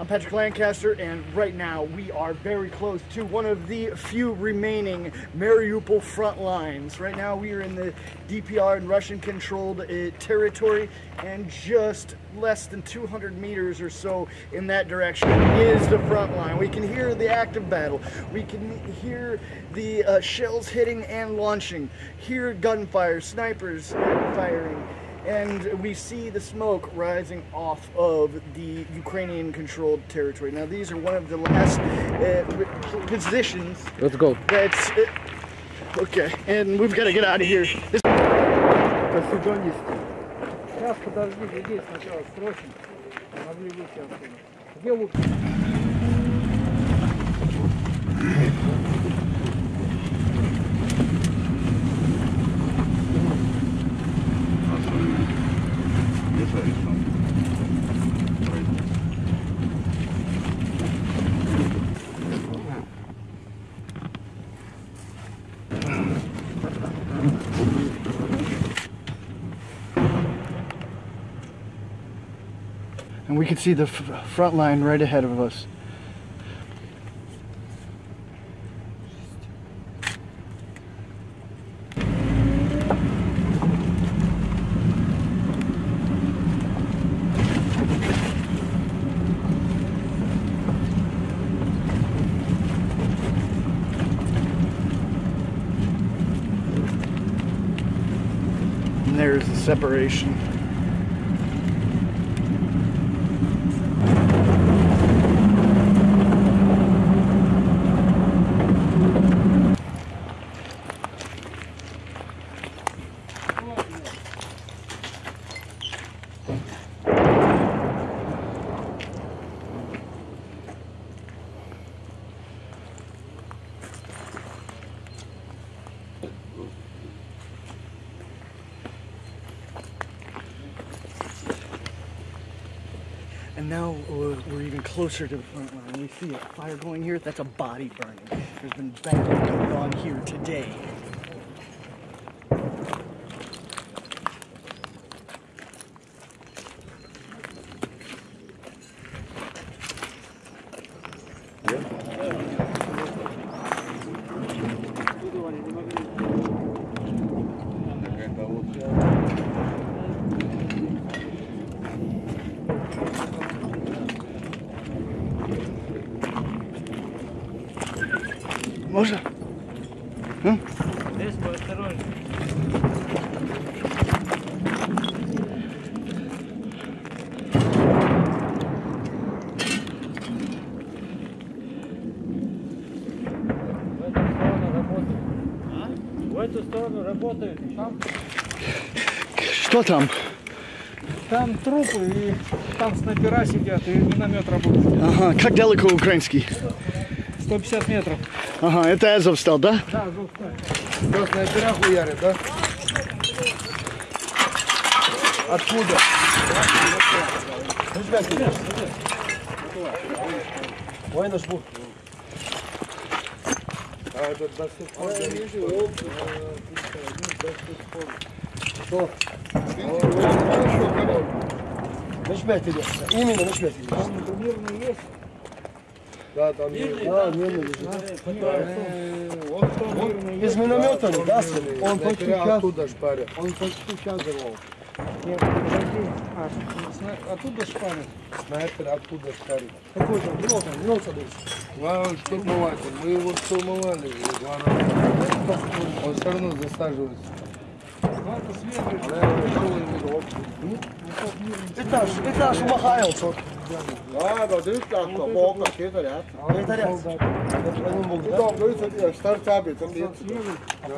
I'm Patrick Lancaster, and right now we are very close to one of the few remaining Mariupol front lines. Right now we are in the DPR and Russian controlled uh, territory, and just less than 200 meters or so in that direction is the front line. We can hear the active battle, we can hear the uh, shells hitting and launching, hear gunfire, snipers firing and we see the smoke rising off of the Ukrainian controlled territory. Now, these are one of the last uh, positions. Let's go. That's uh, okay, and we've got to get out of here. This Сейчас подождите здесь сначала срочно. Могли выйти отсюда. Где вы? And we can see the front line right ahead of us. And there's the separation. And now uh, we're even closer to the front line. We see a fire going here. That's a body burning. There's been battle going on here today. Можно? Здесь поосторожнее. В эту сторону работают. Там, Что там? там трупы и там снайпера сидят и миномет работает. Ага, как далеко украинский? 150 метров. Ага, это Азов стал, да? Да, Азов стал. Да, снайпера хуярит, да? Откуда? Ой, наш бух. А это досуг. А я вижу, оп, досуг. Что? Нашмяй тебе. Именно нашмяй тебе. Там турнирный есть. Да, там есть. Да. Вот кто мирный Из миномета, да, сын? Он почти час, оттуда шпарят. он почти час взорвал. Нет, подожди. А, оттуда шпарят. Снайпер оттуда шпарит. Какой там? Минут там, минут садись. Два штурмователь. Мы его штурмовали уже два раза. Он все равно засаживается. Этаж, этаж Махайлсон. Да, да, дивіться, бока, китарят. Китарят. Там, дивіться, штар цябі, там є.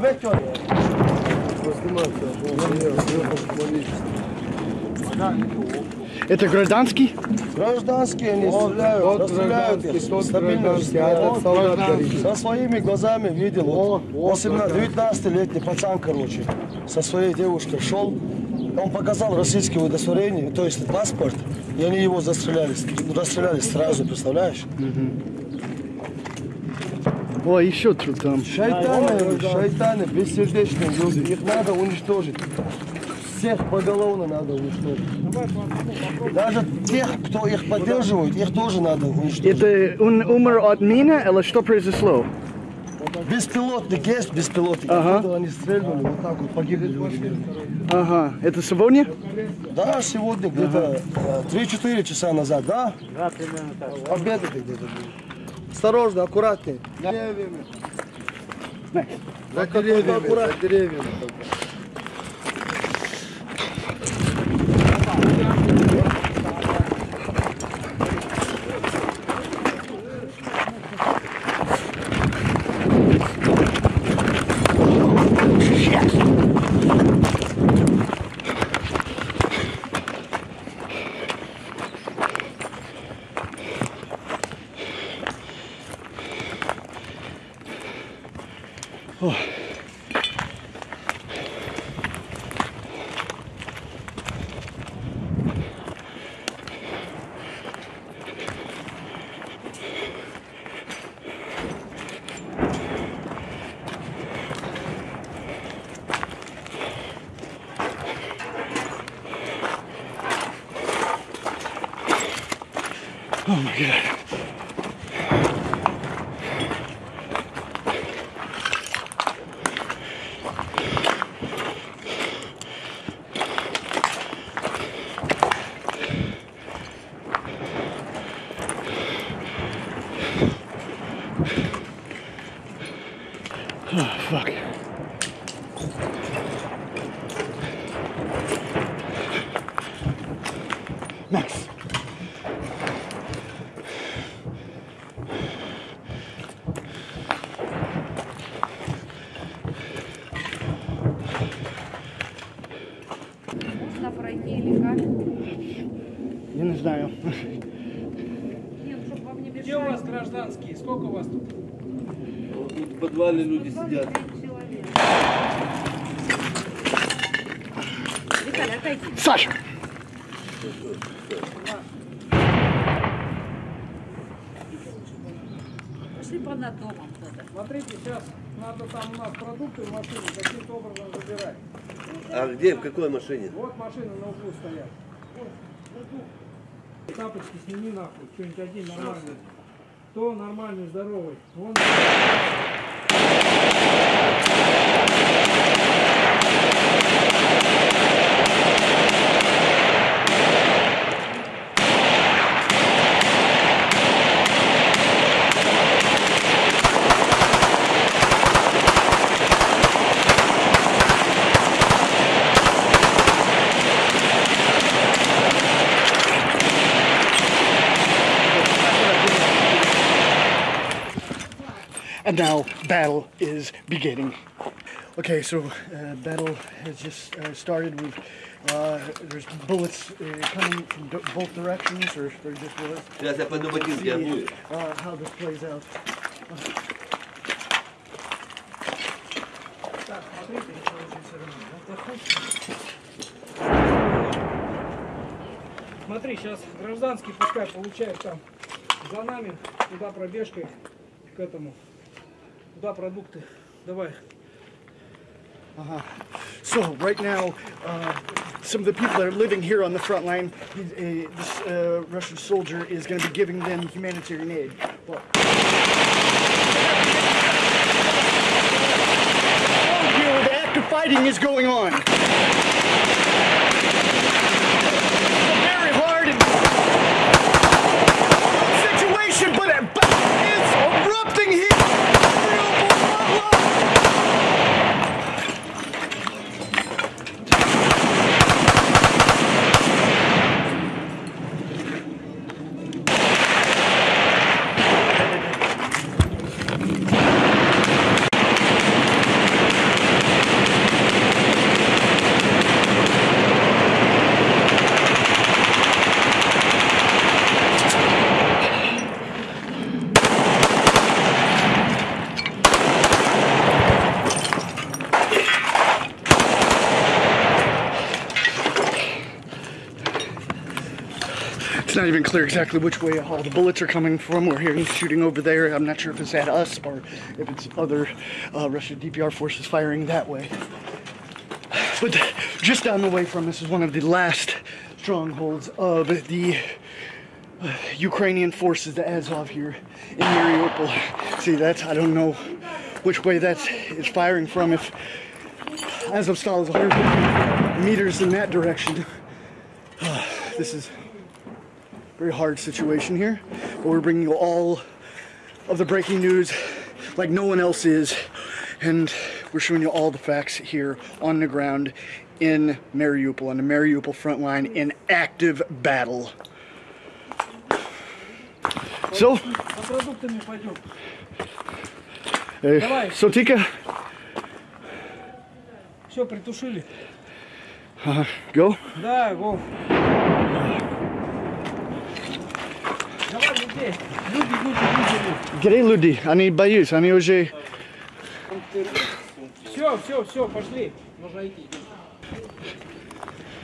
Весь чого? Это гражданский? Гражданский они стреляют, вот, расстреляют гражданские. А Со своими глазами видел, 18, 19-летний пацан, короче со своей девушкой шел. Он показал российское удостоверение, то есть паспорт, и они его застреляли, расстреляли сразу, представляешь? О, еще тут там. Шайтаны, шайтаны, бессердечные люди, их надо уничтожить. Всех поголовно надо уничтожить. Даже тех, кто их поддерживает, их тоже надо уничтожить. Это он умер от мины или что произошло? Беспилотник есть, беспилотник. Ага. Оттуда они стрельнули, вот так вот погибли люди. Ага, это сегодня? Да, сегодня где-то э, 3-4 часа назад, да? Да, примерно так. Обед это где-то был. Осторожно, аккуратнее. Деревьями. За деревьями, за деревьями. Oh my god. Oh, fuck. Nice. Подвале люди сидят. 29 человек. Виталий, отойди. Саша! Пошли по над домом кто-то. Смотрите, сейчас надо там у нас продукты в машине каким-то образом забирать. А где, в какой машине? Вот машины на углу стоят. Вот. Тапочки сними нахуй, что-нибудь один нормальный. Кто нормальный, здоровый? Вон. And now battle is beginning. Okay, so uh, battle has just uh, started. With uh, there's bullets uh, coming from d- both directions, or, or just bullets. Сейчас я пойду ботинки обую. Uh, how this plays out. Так, смотрите. Смотри, сейчас гражданский пускай получает там за нами, туда пробежкой к этому. Туда продукты. Давай. So right now, uh, some of the people that are living here on the front line, he's, uh, this uh, Russian soldier is going to be giving them humanitarian aid. Well, here, the active fighting is going on. Clear exactly which way all the bullets are coming from. We're hearing shooting over there. I'm not sure if it's at us or if it's other uh, Russian DPR forces firing that way. But just down the way from us is one of the last strongholds of the uh, Ukrainian forces, the Azov here in Mariupol. See, that's, I don't know which way that is firing from. If Azovstal is 100 meters in that direction, this is very hard situation here. But we're bringing you all of the breaking news like no one else is. And we're showing you all the facts here on the ground in Mariupol, on the Mariupol front line in active battle. So, За продуктами пойдем. uh, Давай. so Tika, Все, притушили. go. Да, го. Где люди? Они боятся, они уже... Все, все, все, пошли. Можно идти.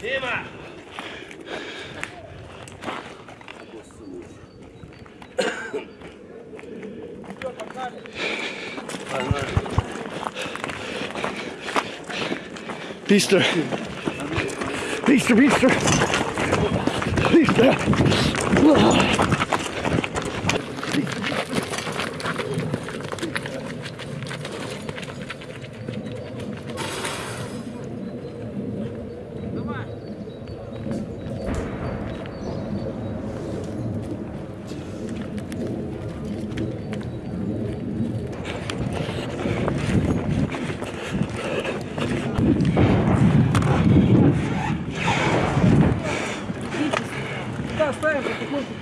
Дима! Все, погнали. Погнали. Быстро. Быстро, быстро. Быстро.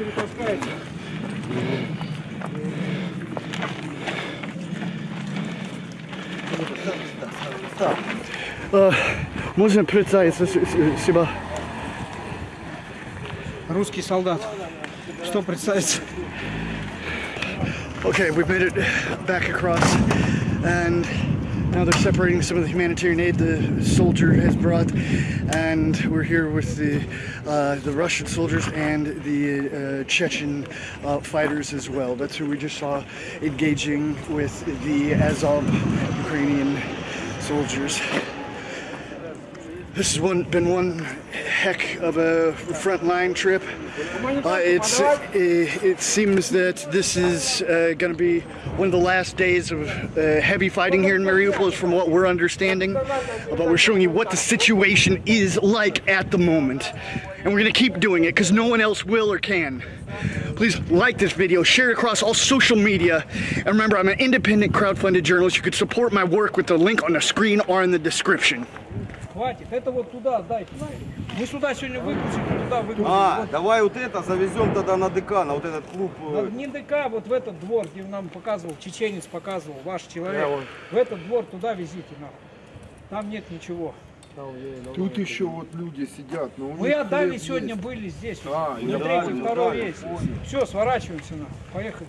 Перетаскаете. Можно представиться с- с- себя? Русский солдат. Что представится? Okay, we've made it back across, and now they're separating some of the humanitarian aid the soldier has brought, and we're here with the uh, the Russian soldiers and the uh, Chechen uh, fighters as well. That's who we just saw engaging with the Azov Ukrainian soldiers. This has one, been one heck of a frontline trip. Uh, it's it, it seems that this is uh, going to be one of the last days of uh, heavy fighting here in Mariupol, from what we're understanding. Uh, But we're showing you what the situation is like at the moment, and we're going to keep doing it because no one else will or can. Please like this video, share it across all social media, and remember, I'm an independent crowdfunded journalist. You could support my work with the link on the screen or in the description. Хватит. Это вот туда отдайте. Мы сюда сегодня выгрузим, туда выгрузим. А, Вот. давай вот это завезем тогда на ДК, на вот этот клуб. Да, э, Не ДК, вот в этот двор, где нам показывал, чеченец показывал, ваш человек. Я вот- В этот двор туда везите нахуй. Там нет ничего. Тут еще вот люди сидят. Но Мы отдали сегодня, есть. были здесь. А, на я третий, второй да, рейс. Все, сворачиваемся нахуй. Поехали.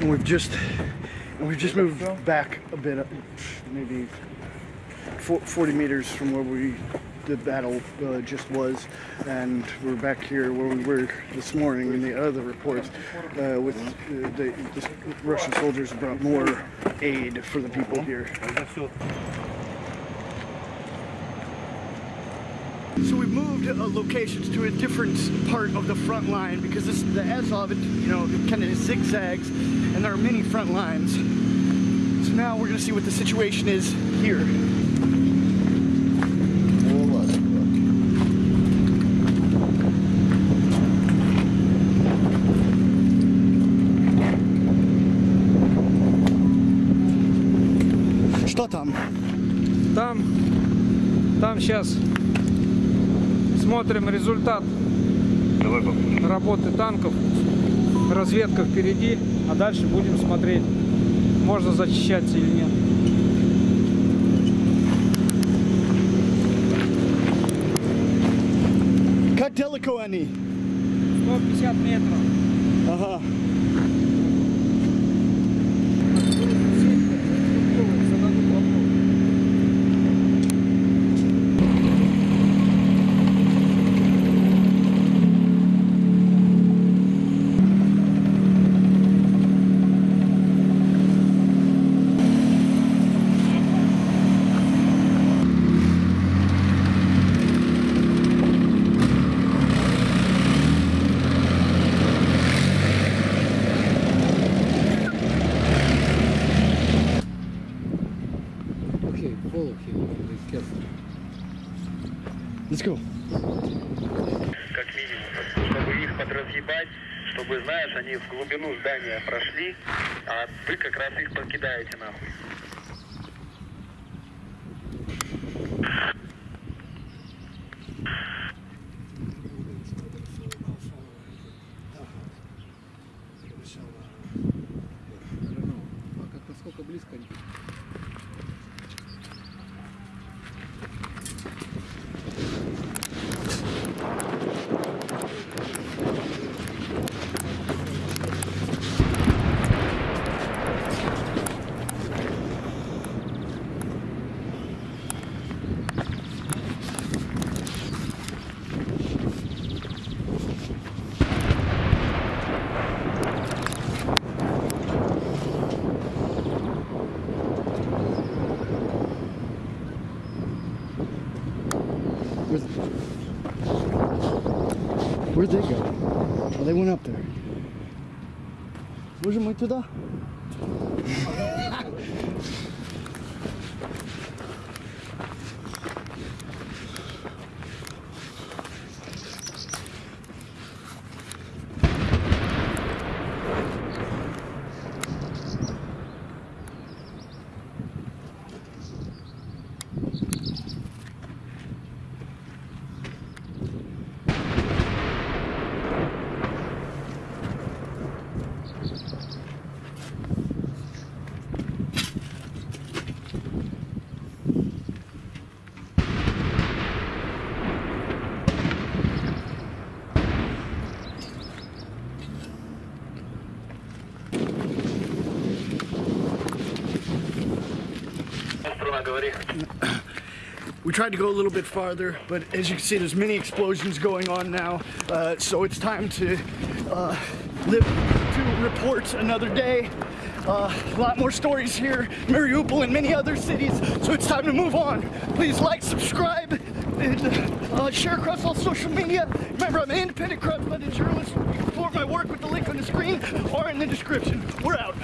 We've just we've just moved back a bit, uh, maybe 40 meters from where we the battle uh, just was, and we're back here where we were this morning in the other reports uh, with uh, the, the Russian soldiers brought more aid for the people here. So we moved uh, locations to a different part of the front line because this the Azov, it, you know, it kind of zigzags, and there are many front lines. So now we're going to see what the situation is here. Что там? Там, там сейчас смотрим результат работы танков. Разведка впереди, а дальше будем смотреть, можно зачищаться или нет. Как далеко они? 150 метров. Ага. Здания прошли, а вы как раз их покидаете нахуй. up there. Hoje muito da We tried to go a little bit farther, but as you can see, there's many explosions going on now. Uh, so it's time to uh, live to report another day. Uh, a lot more stories here, Mariupol and many other cities. So it's time to move on. Please like, subscribe, and uh, share across all social media. Remember, I'm an independent crowdfunded journalist. You can support my work with the link on the screen or in the description. We're out.